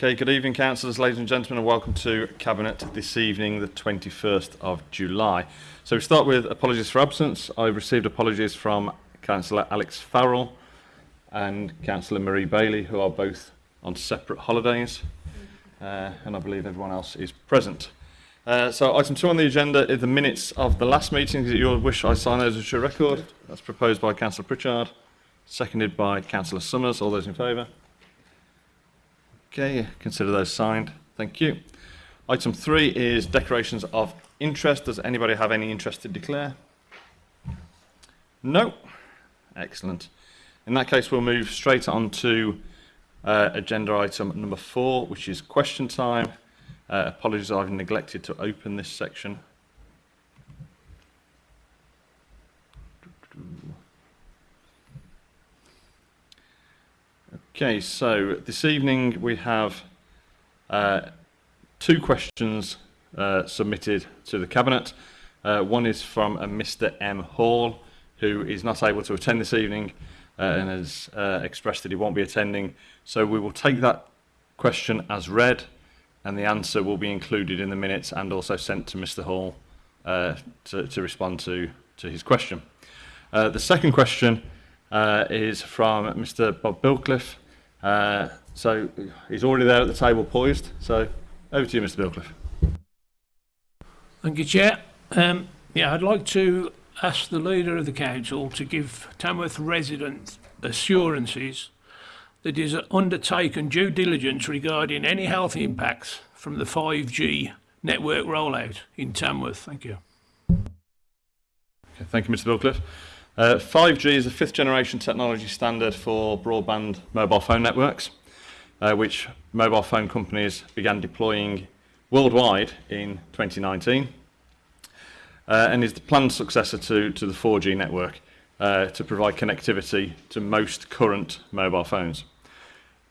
Okay, good evening, councillors, ladies and gentlemen, and welcome to Cabinet this evening, the 21st of July. So we start with apologies for absence. I've received apologies from Councillor Alex Farrell and Councillor Marie Bailey, who are both on separate holidays, uh, and I believe everyone else is present. Uh, so item two on the agenda is the minutes of the last meeting. Is it your wish I sign those as your record? That's proposed by Councillor Pritchard, seconded by Councillor Summers. All those in favour? Okay, consider those signed. Thank you. Item three is declarations of interest. Does anybody have any interest to declare? No? Excellent. In that case, we'll move straight on to uh, agenda item number four, which is question time. Uh, apologies, I've neglected to open this section. Okay, so this evening we have uh, two questions uh, submitted to the Cabinet. Uh, one is from uh, a Mr M Hall, who is not able to attend this evening uh, and has uh, expressed that he won't be attending. So we will take that question as read and the answer will be included in the minutes and also sent to Mr Hall uh, to, to, respond to, to his question. Uh, the second question uh, is from Mr Bob Bilcliffe, Uh, so he's already there at the table poised. So over to you, Mr Bilcliffe. Thank you, Chair. Um, yeah, I'd like to ask the Leader of the Council to give Tamworth residents assurances that he has undertaken due diligence regarding any health impacts from the 5G network rollout in Tamworth. Thank you. Okay, thank you, Mr Bilcliffe. Uh, 5G is a fifth generation technology standard for broadband mobile phone networks, uh, which mobile phone companies began deploying worldwide in 2019 uh, and is the planned successor to, to the 4G network uh, to provide connectivity to most current mobile phones.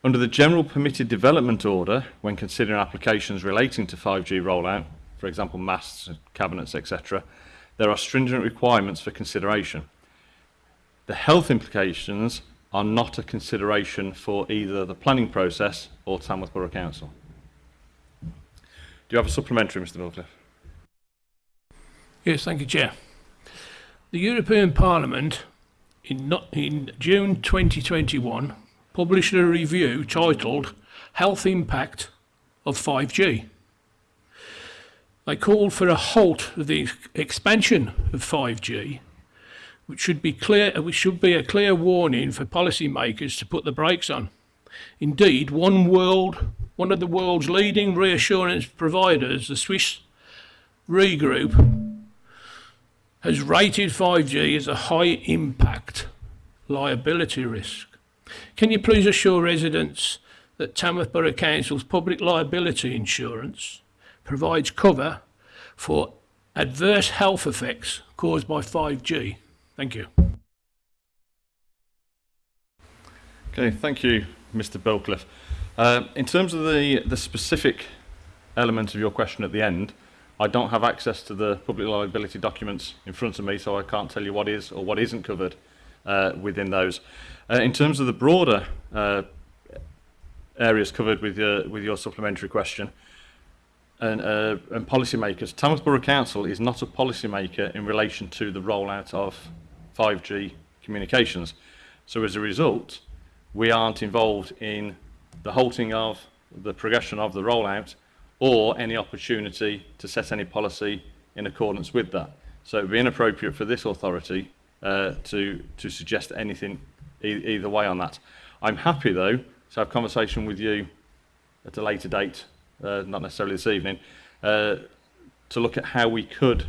Under the General Permitted Development Order, when considering applications relating to 5G rollout, for example masts, cabinets, etc., there are stringent requirements for consideration. The health implications are not a consideration for either the planning process or Tamworth Borough Council. Do you have a supplementary, Mr Bilcliffe? Yes, thank you, Chair. The European Parliament in, not, in June 2021 published a review titled Health Impact of 5G. They called for a halt of the expansion of 5G which should be clear which should be a clear warning for policymakers to put the brakes on. Indeed, one world one of the world's leading reinsurance providers, the Swiss Re Group, has rated 5G as a high impact liability risk. Can you please assure residents that Tamworth Borough Council's public liability insurance provides cover for adverse health effects caused by 5G? Thank you. Okay, thank you, Mr Bilcliffe. Uh, in terms of the, the specific element of your question at the end, I don't have access to the public liability documents in front of me, so I can't tell you what is or what isn't covered uh, within those. Uh, in terms of the broader uh, areas covered with your, with your supplementary question, and, uh, and policymakers, Tamworth Borough Council is not a policymaker in relation to the rollout of 5G communications. So as a result, we aren't involved in the halting of the progression of the rollout or any opportunity to set any policy in accordance with that. So it would be inappropriate for this authority uh, to, to suggest anything e either way on that. I'm happy though to have conversation with you at a later date, uh, not necessarily this evening, uh, to look at how we could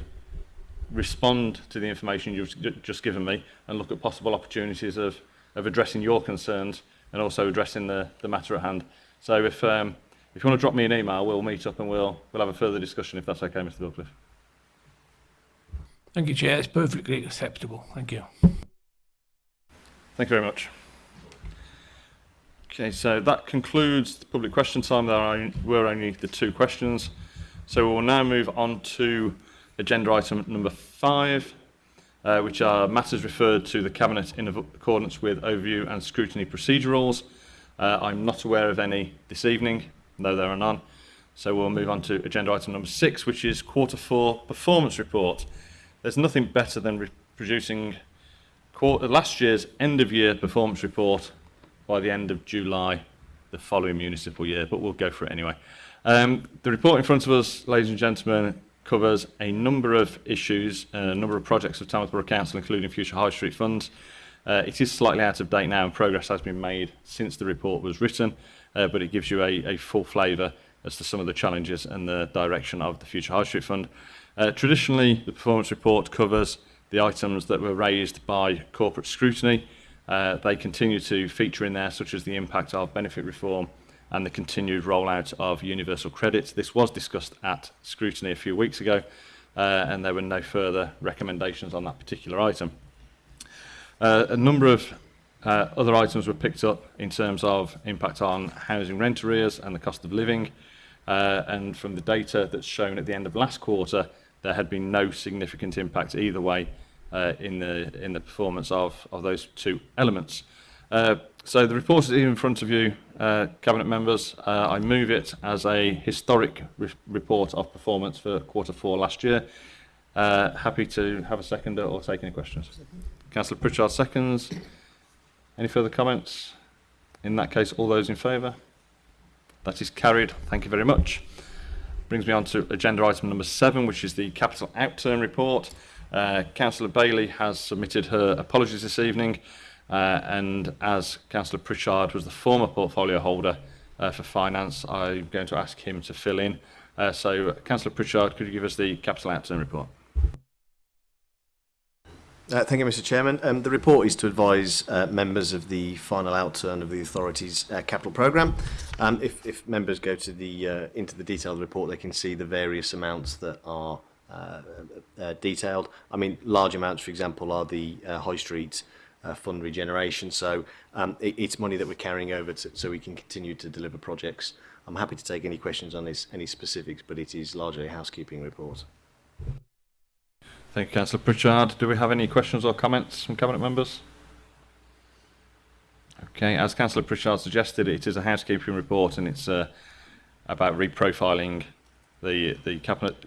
respond to the information you've just given me and look at possible opportunities of, of addressing your concerns and also addressing the, the matter at hand. So if, um, if you want to drop me an email, we'll meet up and we'll, we'll have a further discussion if that's okay, Mr Dutcliffe. Thank you, Chair. It's perfectly acceptable. Thank you. Thank you very much. Okay, so that concludes the public question time. There were only the two questions. So we'll now move on to agenda item number five, uh, which are matters referred to the Cabinet in accordance with overview and scrutiny procedure rules. Uh, I'm not aware of any this evening, though there are none. So we'll move on to agenda item number six, which is quarter four performance report. There's nothing better than producing last year's end of year performance report by the end of July the following municipal year, but we'll go for it anyway. Um, the report in front of us, ladies and gentlemen, covers a number of issues, a number of projects of Tamworth Borough Council, including future high street funds. Uh, it is slightly out of date now and progress has been made since the report was written, uh, but it gives you a, a full flavour as to some of the challenges and the direction of the Future High Street Fund. Uh, traditionally, the performance report covers the items that were raised by corporate scrutiny. Uh, they continue to feature in there, such as the impact of benefit reform and the continued rollout of universal credits. This was discussed at scrutiny a few weeks ago, uh, and there were no further recommendations on that particular item. Uh, a number of uh, other items were picked up in terms of impact on housing rent arrears and the cost of living, uh, and from the data that's shown at the end of last quarter, there had been no significant impact either way uh, in the in the performance of of those two elements. Uh, So the report is in front of you, uh, Cabinet members. Uh, I move it as a historic re report of performance for quarter four last year. Uh, happy to have a seconder or take any questions. Councillor Pritchard seconds. Any further comments? In that case, all those in favour? That is carried. Thank you very much. Brings me on to agenda item number seven, which is the capital outturn report. Uh, Councillor Bailey has submitted her apologies this evening. Uh, and as Councillor Pritchard was the former portfolio holder uh, for finance, I'm going to ask him to fill in. Uh, so, Councillor Pritchard, could you give us the capital outturn report? Uh, thank you, Mr Chairman. Um, the report is to advise uh, members of the final outturn of the authority's uh, capital programme. Um, if, if members go to the uh, into the detail of the report, they can see the various amounts that are uh, uh, detailed. I mean, large amounts, for example, are the uh, high street uh, fund regeneration. So um, it, it's money that we're carrying over to, so we can continue to deliver projects. I'm happy to take any questions on this, any specifics, but it is largely a housekeeping report. Thank you, Councillor Pritchard. Do we have any questions or comments from Cabinet members? Okay, as Councillor Pritchard suggested, it is a housekeeping report and it's uh, about reprofiling the, the, cabinet,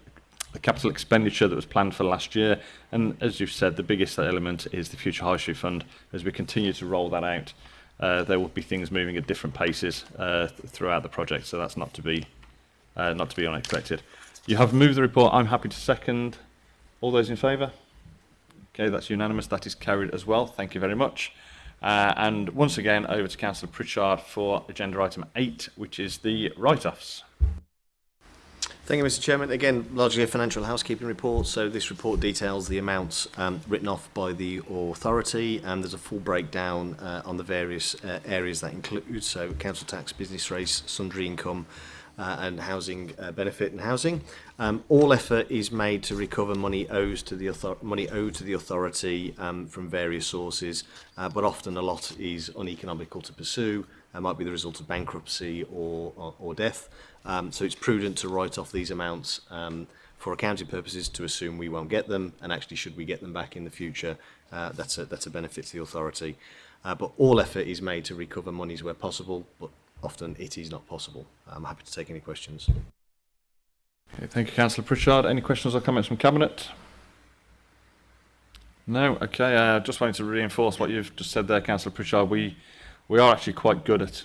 the capital expenditure that was planned for last year. And as you've said, the biggest element is the Future High Street Fund. As we continue to roll that out, uh, there will be things moving at different paces uh, throughout the project, so that's not to be uh, not to be unexpected. You have moved the report. I'm happy to second. All those in favour? Okay, that's unanimous. That is carried as well. Thank you very much. Uh, and once again, over to Councillor Pritchard for agenda item 8, which is the write-offs. Thank you, Mr. Chairman. Again, largely a financial housekeeping report. So this report details the amounts um, written off by the authority, and there's a full breakdown uh, on the various uh, areas that include so council tax, business rates, sundry income, uh, and housing uh, benefit and housing. Um, all effort is made to recover money owes to the money owed to the authority um, from various sources, uh, but often a lot is uneconomical to pursue. It might be the result of bankruptcy or, or, or death. Um, so it's prudent to write off these amounts um, for accounting purposes to assume we won't get them, and actually should we get them back in the future, uh, that's, a, that's a benefit to the authority. Uh, but all effort is made to recover monies where possible, but often it is not possible. I'm happy to take any questions. Okay, thank you, Councillor Pritchard. Any questions or comments from Cabinet? No? Okay, I uh, just wanted to reinforce what you've just said there, Councillor Pritchard. We, we are actually quite good at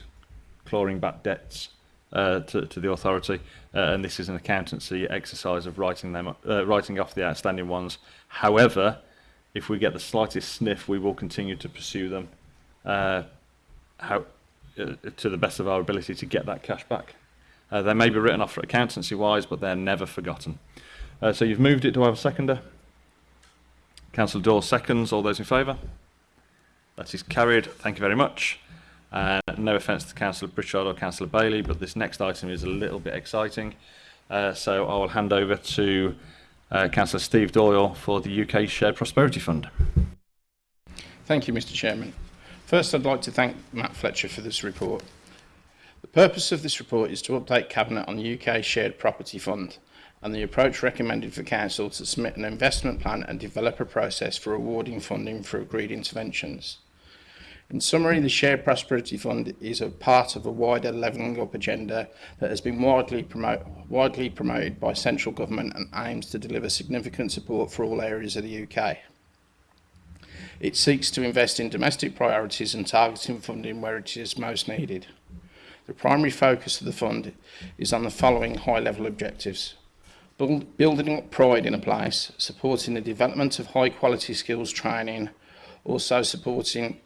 clawing back debts uh, to, to the authority, uh, and this is an accountancy exercise of writing them uh, writing off the outstanding ones. However, if we get the slightest sniff, we will continue to pursue them uh, how, uh, to the best of our ability to get that cash back. Uh, they may be written off for accountancy wise, but they're never forgotten. Uh, so you've moved it. Do I have a seconder? Councillor Dawes seconds. All those in favour? That is carried. Thank you very much. Uh, no offence to Councillor Pritchard or Councillor Bailey, but this next item is a little bit exciting. Uh, so I will hand over to uh, Councillor Steve Doyle for the UK Shared Prosperity Fund. Thank you, Mr Chairman. First, I'd like to thank Matt Fletcher for this report. The purpose of this report is to update Cabinet on the UK Shared Property Fund and the approach recommended for Council to submit an investment plan and develop a process for awarding funding for agreed interventions. In summary, the Shared Prosperity Fund is a part of a wider levelling up agenda that has been widely, promote, widely promoted by central government and aims to deliver significant support for all areas of the UK. It seeks to invest in domestic priorities and targeting funding where it is most needed. The primary focus of the fund is on the following high-level objectives. Build, building up pride in a place, supporting the development of high-quality skills training, also supporting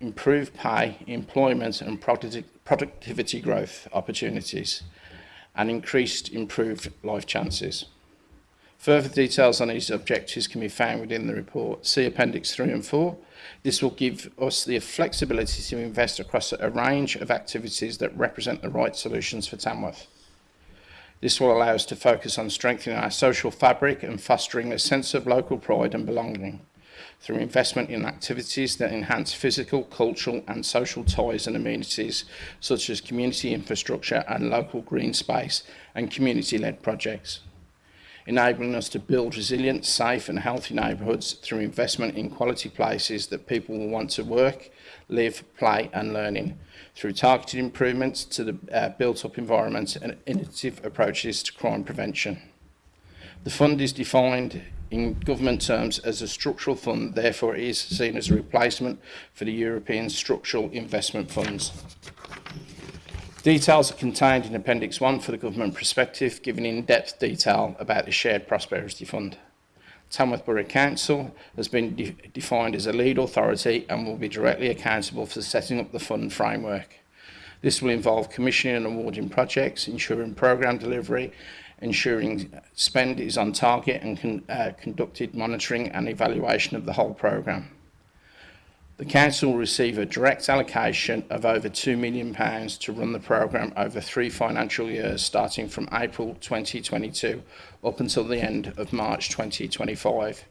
improved pay, employment and productivity growth opportunities, and increased improved life chances. Further details on these objectives can be found within the report. See Appendix 3 and 4. This will give us the flexibility to invest across a range of activities that represent the right solutions for Tamworth. This will allow us to focus on strengthening our social fabric and fostering a sense of local pride and belonging through investment in activities that enhance physical, cultural and social ties and amenities such as community infrastructure and local green space and community-led projects enabling us to build resilient, safe and healthy neighbourhoods through investment in quality places that people will want to work, live, play and learn in, through targeted improvements to the uh, built-up environment and innovative approaches to crime prevention. The fund is defined in government terms as a structural fund, therefore it is seen as a replacement for the European structural investment funds. Details are contained in Appendix 1 for the government perspective, giving in-depth detail about the Shared Prosperity Fund. Tamworth Borough Council has been de defined as a lead authority and will be directly accountable for setting up the fund framework. This will involve commissioning and awarding projects, ensuring programme delivery, ensuring spend is on target and con uh, conducted monitoring and evaluation of the whole programme. The Council will receive a direct allocation of over £2 million to run the programme over three financial years starting from April 2022 up until the end of March 2025.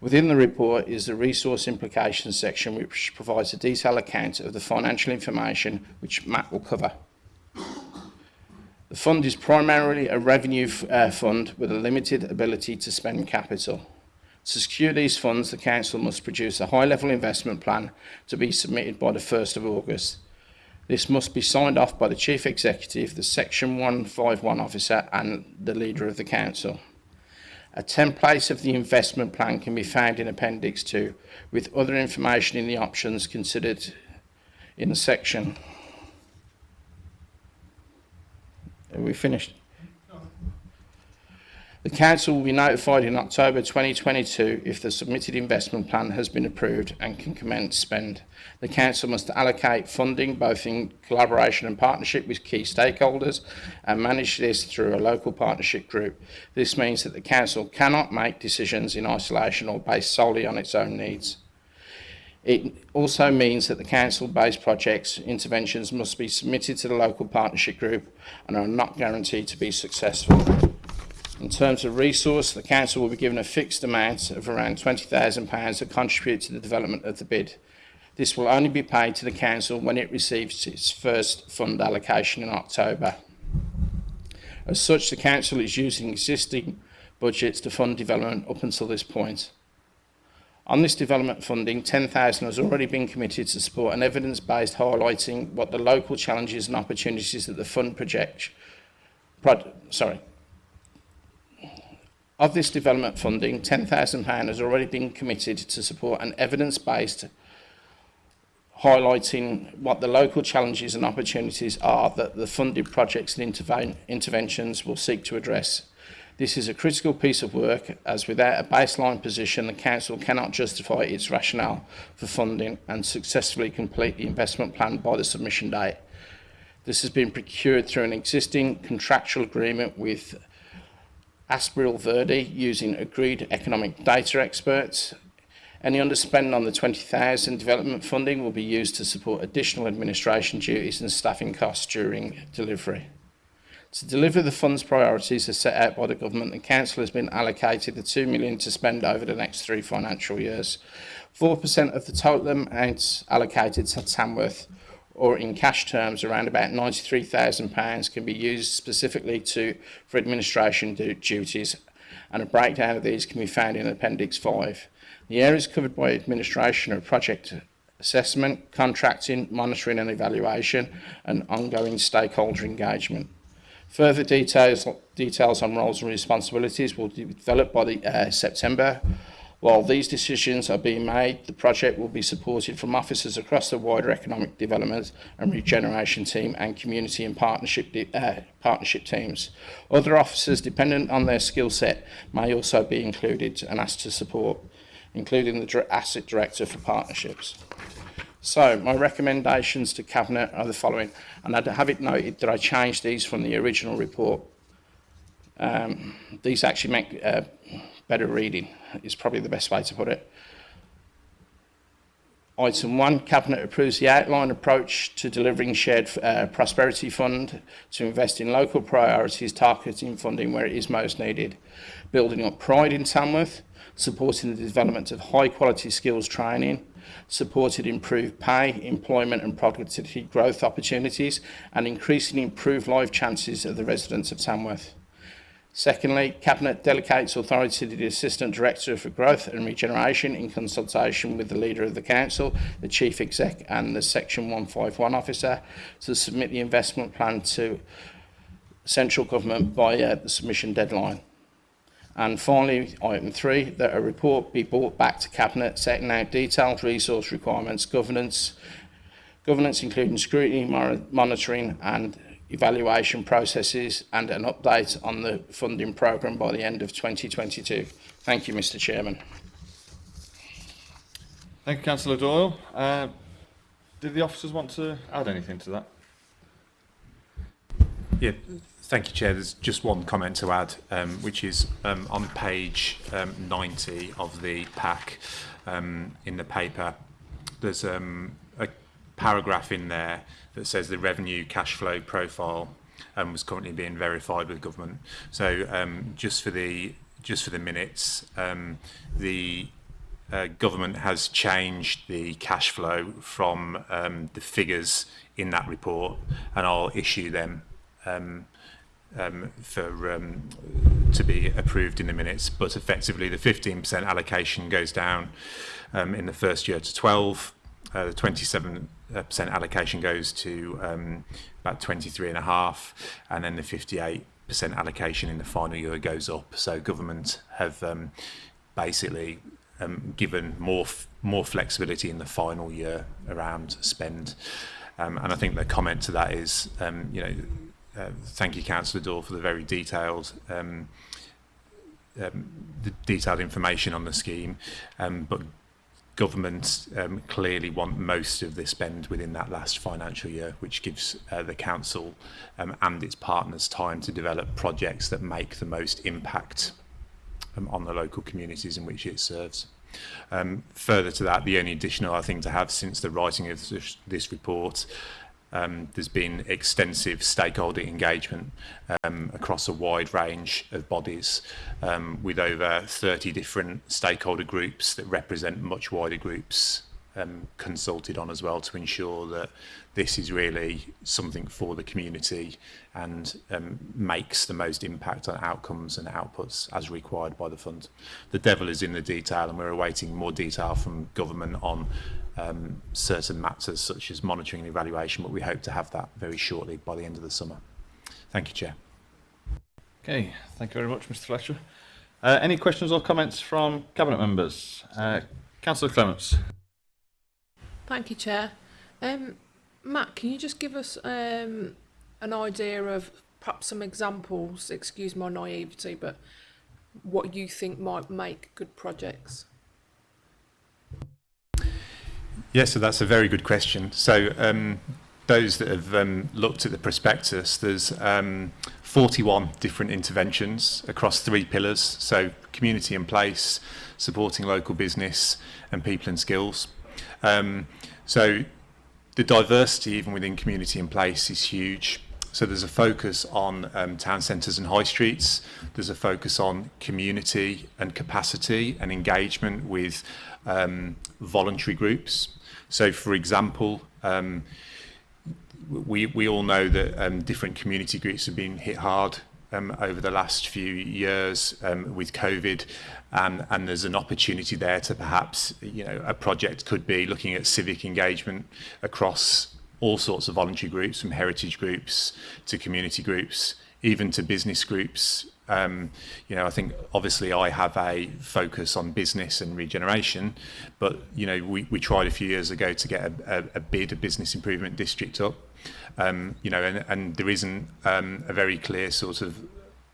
Within the report is the resource implications section which provides a detailed account of the financial information which Matt will cover. The fund is primarily a revenue uh, fund with a limited ability to spend capital. To secure these funds, the Council must produce a high-level investment plan to be submitted by the 1st of August. This must be signed off by the Chief Executive, the Section 151 Officer and the Leader of the Council. A template of the investment plan can be found in Appendix 2 with other information in the options considered in the section. Are we finished? The Council will be notified in October 2022 if the submitted investment plan has been approved and can commence spend. The Council must allocate funding both in collaboration and partnership with key stakeholders and manage this through a local partnership group. This means that the Council cannot make decisions in isolation or based solely on its own needs. It also means that the council-based projects interventions must be submitted to the local partnership group and are not guaranteed to be successful. In terms of resource, the council will be given a fixed amount of around £20,000 to contribute to the development of the bid. This will only be paid to the council when it receives its first fund allocation in October. As such, the council is using existing budgets to fund development up until this point. On this development funding, 10,000 has already been committed to support an evidence-based highlighting what the local challenges and opportunities that the fund project, pro, sorry, of this development funding, £10,000 has already been committed to support an evidence-based highlighting what the local challenges and opportunities are that the funded projects and interve interventions will seek to address. This is a critical piece of work as without a baseline position the Council cannot justify its rationale for funding and successfully complete the investment plan by the submission date. This has been procured through an existing contractual agreement with Aspiril Verde using agreed economic data experts. Any underspend on the 20,000 development funding will be used to support additional administration duties and staffing costs during delivery. To deliver the fund's priorities as set out by the government, the council has been allocated the 2 million to spend over the next three financial years. 4% of the total amount allocated to Tamworth or in cash terms around about £93,000 can be used specifically to for administration duties and a breakdown of these can be found in Appendix 5. The areas covered by administration are project assessment, contracting, monitoring and evaluation, and ongoing stakeholder engagement. Further details, details on roles and responsibilities will be developed by the, uh, September. While these decisions are being made, the project will be supported from officers across the wider economic development and regeneration team and community and partnership, uh, partnership teams. Other officers dependent on their skill set may also be included and asked to support, including the asset director for partnerships. So my recommendations to Cabinet are the following, and I'd have it noted that I changed these from the original report. Um, these actually make uh, better reading, is probably the best way to put it. Item 1, Cabinet approves the outline approach to delivering shared uh, prosperity fund to invest in local priorities, targeting funding where it is most needed, building up pride in Tamworth, supporting the development of high quality skills training, supported improved pay, employment and productivity growth opportunities, and increasingly improved life chances of the residents of Tamworth. Secondly, Cabinet delegates authority to the Assistant Director for Growth and Regeneration in consultation with the Leader of the Council, the Chief Exec and the Section 151 Officer to submit the investment plan to Central Government by uh, the submission deadline. And finally, item three, that a report be brought back to Cabinet setting out detailed resource requirements, governance, governance including scrutiny, monitoring and evaluation processes and an update on the funding programme by the end of 2022. Thank you, Mr Chairman. Thank you, Councillor Doyle. Uh, did the officers want to add anything to that? Yeah, Thank you, Chair. There's just one comment to add, um, which is um, on page um, 90 of the pack um, in the paper. There's um, a paragraph in there that says the revenue cash flow profile um, was currently being verified with government. So um, just for the just for the minutes, um, the uh, government has changed the cash flow from um, the figures in that report, and I'll issue them um, um, for um, to be approved in the minutes. But effectively, the 15% allocation goes down um, in the first year to 12. Uh, the 27% allocation goes to um, about 23 and a half, and then the 58% allocation in the final year goes up. So government have um, basically um, given more more flexibility in the final year around spend. Um, and I think the comment to that is, um, you know, uh, thank you, Councillor Dore, for the very detailed um, um, the detailed information on the scheme, um, but government um, clearly want most of the spend within that last financial year, which gives uh, the council um, and its partners time to develop projects that make the most impact um, on the local communities in which it serves. Um, further to that, the only additional I think to have since the writing of this, this report um, there's been extensive stakeholder engagement um, across a wide range of bodies um, with over 30 different stakeholder groups that represent much wider groups um, consulted on as well to ensure that this is really something for the community and um, makes the most impact on outcomes and outputs as required by the fund. The devil is in the detail and we're awaiting more detail from government on um, certain matters such as monitoring and evaluation, but we hope to have that very shortly by the end of the summer. Thank you, Chair. Okay, thank you very much, Mr Fletcher. Uh, any questions or comments from Cabinet members? Uh, Councillor Clements. Thank you, Chair. Um, Matt, can you just give us um, an idea of perhaps some examples, excuse my naivety, but what you think might make good projects? Yes, so that's a very good question. So um, those that have um, looked at the prospectus, there's um, 41 different interventions across three pillars. So community in place, supporting local business and people and skills. Um, so the diversity even within community in place is huge. So there's a focus on um, town centres and high streets. There's a focus on community and capacity and engagement with um, voluntary groups. So for example, um, we, we all know that um, different community groups have been hit hard um, over the last few years um, with COVID um, and there's an opportunity there to perhaps, you know, a project could be looking at civic engagement across all sorts of voluntary groups from heritage groups to community groups, even to business groups Um, you know, I think obviously I have a focus on business and regeneration, but you know, we, we tried a few years ago to get a, a, a bid, a business improvement district up. Um, you know, and, and there isn't um, a very clear sort of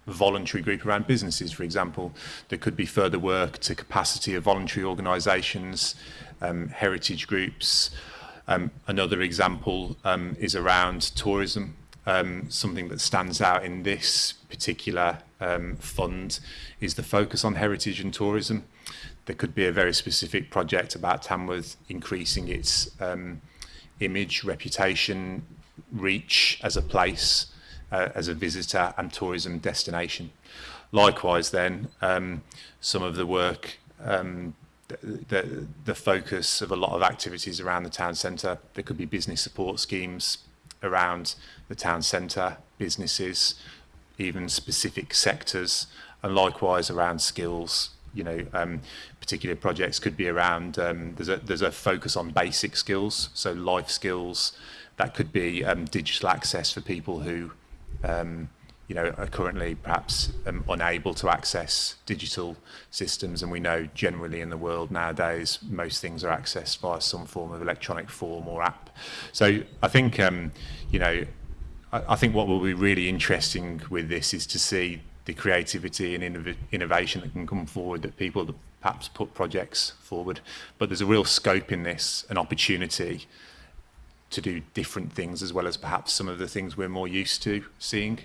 voluntary group around businesses, for example. There could be further work to capacity of voluntary organisations, um, heritage groups. Um, another example um, is around tourism. um, something that stands out in this particular um, fund is the focus on heritage and tourism. There could be a very specific project about Tamworth increasing its um, image, reputation, reach as a place, uh, as a visitor and tourism destination. Likewise then, um, some of the work um, the, the focus of a lot of activities around the town centre. There could be business support schemes around the town centre, businesses, even specific sectors, and likewise around skills. You know, um, particular projects could be around. Um, there's a there's a focus on basic skills, so life skills. That could be um, digital access for people who, um, you know, are currently perhaps um, unable to access digital systems. And we know generally in the world nowadays, most things are accessed via some form of electronic form or app. So I think, um, you know, I, I think what will be really interesting with this is to see the creativity and innov innovation that can come forward that people that perhaps put projects forward. But there's a real scope in this, an opportunity to do different things as well as perhaps some of the things we're more used to seeing.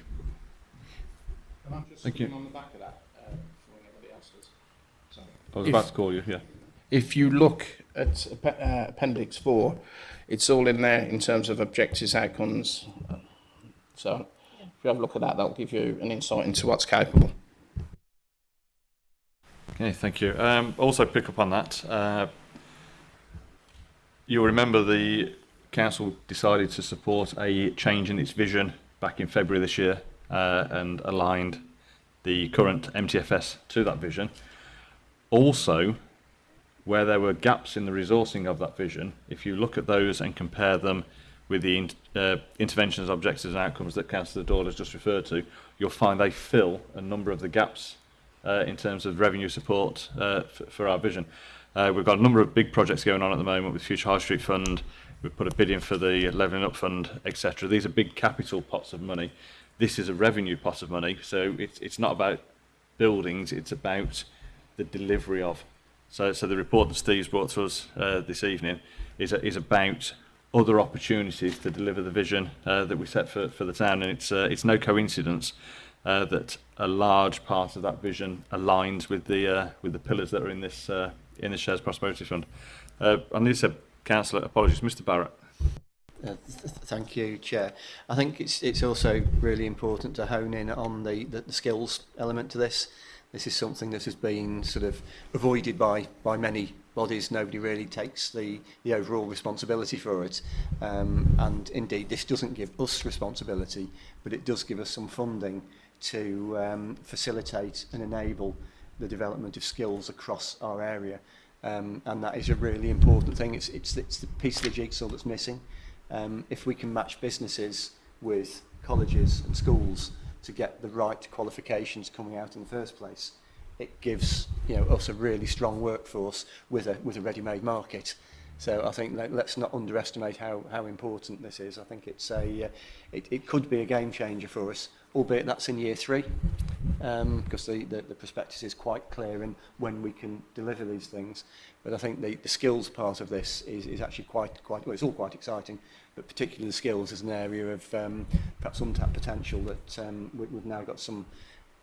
Can I just Thank you. on the back of that uh, before anybody else does? Sorry. I was If- about to call you, yeah. If you look at uh, Appendix 4, it's all in there in terms of objectives, outcomes. So if you have a look at that, that'll give you an insight into what's capable. Okay, thank you. Um, also pick up on that. Uh, you'll remember the council decided to support a change in its vision back in February this year uh, and aligned the current MTFS to that vision. Also, where there were gaps in the resourcing of that vision, if you look at those and compare them with the in, uh, interventions, objectives and outcomes that Councillor Doyle has just referred to, you'll find they fill a number of the gaps uh, in terms of revenue support uh, for our vision. Uh, we've got a number of big projects going on at the moment with Future High Street Fund, we've put a bid in for the Levelling Up Fund, etc. These are big capital pots of money. This is a revenue pot of money, so it's, it's not about buildings, it's about the delivery of. So, so the report that Steve's brought to us uh, this evening is, is about other opportunities to deliver the vision uh, that we set for, for the town. And it's, uh, it's no coincidence uh, that a large part of that vision aligns with the, uh, with the pillars that are in this, uh, in the Shares Prosperity Fund. Uh, I need to say, Councillor, apologies, Mr Barrett. Uh, th thank you, Chair. I think it's, it's also really important to hone in on the, the, the skills element to this this is something that has been sort of avoided by by many bodies. Nobody really takes the the overall responsibility for it, um, and indeed this doesn't give us responsibility, but it does give us some funding to um, facilitate and enable the development of skills across our area. Um, and that is a really important thing. It's, it's, it's the piece of the jigsaw that's missing. Um, if we can match businesses with colleges and schools, to get the right qualifications coming out in the first place. It gives you know, us a really strong workforce with a, with a ready-made market. So I think let, let's not underestimate how, how important this is. I think it's a, uh, it, it could be a game changer for us, albeit that's in year three, because um, the, the, the prospectus is quite clear in when we can deliver these things. But I think the, the skills part of this is, is actually quite, quite, well, it's all quite exciting, but particularly the skills is an area of um, perhaps untapped potential that um, we, we've now got some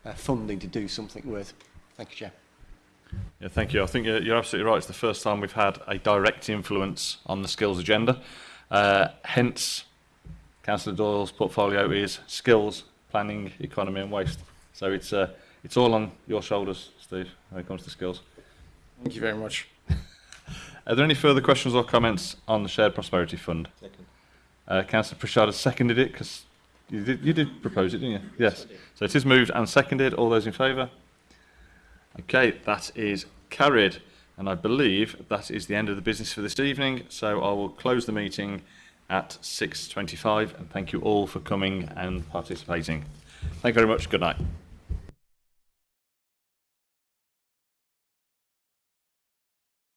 uh, funding to do something with. Thank you, Chair. Yeah, thank you. I think you're, you're absolutely right. It's the first time we've had a direct influence on the skills agenda. Uh, hence, Councillor Doyle's portfolio is skills, planning, economy and waste. So it's, uh, it's all on your shoulders, Steve, when it comes to skills. Thank you very much. Are there any further questions or comments on the Shared Prosperity Fund? Second. Uh, Councillor Prashad has seconded it because you did, you did propose it, didn't you? Yes. So it is moved and seconded. All those in favour? Okay, that is carried. And I believe that is the end of the business for this evening. So I will close the meeting at 6.25 and thank you all for coming and participating. Thank you very much. Good night.